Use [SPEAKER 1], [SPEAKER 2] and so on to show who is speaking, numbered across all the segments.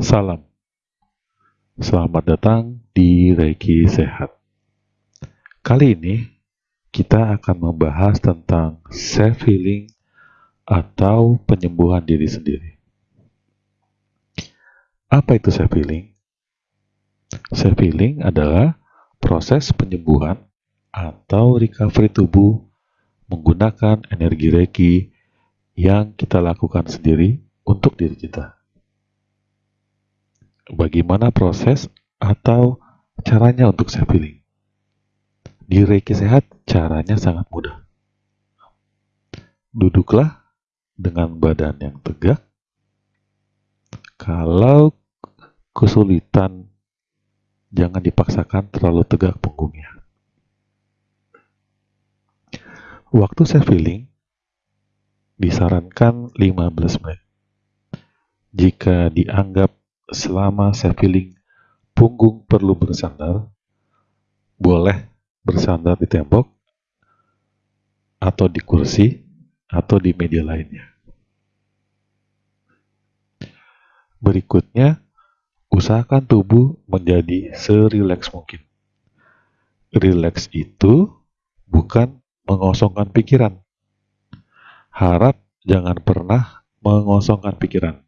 [SPEAKER 1] Salam. Selamat datang di Reiki Sehat. Kali ini kita akan membahas tentang self healing atau penyembuhan diri sendiri. Apa itu self healing? Self healing adalah proses penyembuhan atau recovery tubuh menggunakan energi Reiki yang kita lakukan sendiri untuk diri kita bagaimana proses atau caranya untuk self healing. Di Reiki Sehat caranya sangat mudah. Duduklah dengan badan yang tegak. Kalau kesulitan, jangan dipaksakan terlalu tegak punggungnya. Waktu self healing disarankan 15 menit. Jika dianggap selama self healing punggung perlu bersandar, boleh bersandar di tembok atau di kursi atau di media lainnya. Berikutnya, usahakan tubuh menjadi serileks mungkin. Rileks itu bukan mengosongkan pikiran. Harap jangan pernah mengosongkan pikiran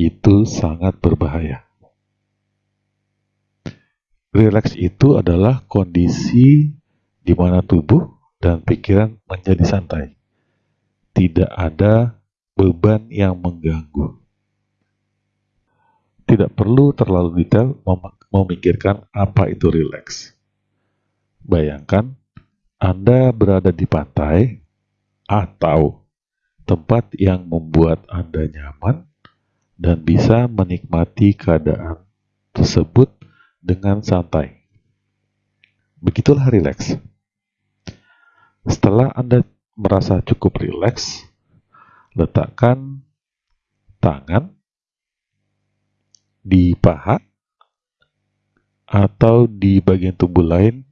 [SPEAKER 1] itu sangat berbahaya. Rileks itu adalah kondisi di mana tubuh dan pikiran menjadi santai. Tidak ada beban yang mengganggu. Tidak perlu terlalu detail memikirkan apa itu rileks. Bayangkan Anda berada di pantai atau tempat yang membuat Anda nyaman dan bisa menikmati keadaan tersebut dengan santai. Begitulah rileks. Setelah Anda merasa cukup rileks, letakkan tangan di paha atau di bagian tubuh lain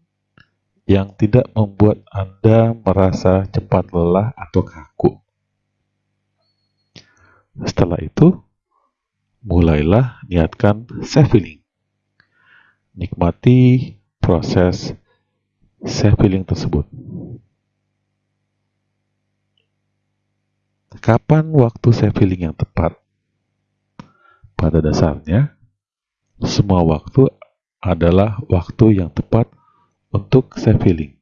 [SPEAKER 1] yang tidak membuat Anda merasa cepat lelah atau kaku. Setelah itu, mulailah niatkan self healing. Nikmati proses self healing tersebut. Kapan waktu self healing yang tepat? Pada dasarnya, semua waktu adalah waktu yang tepat untuk self healing.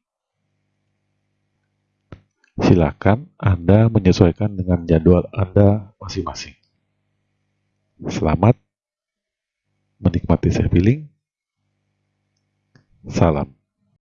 [SPEAKER 1] Silakan Anda menyesuaikan dengan jadwal Anda masing-masing. Selamat menikmati self healing. Salam.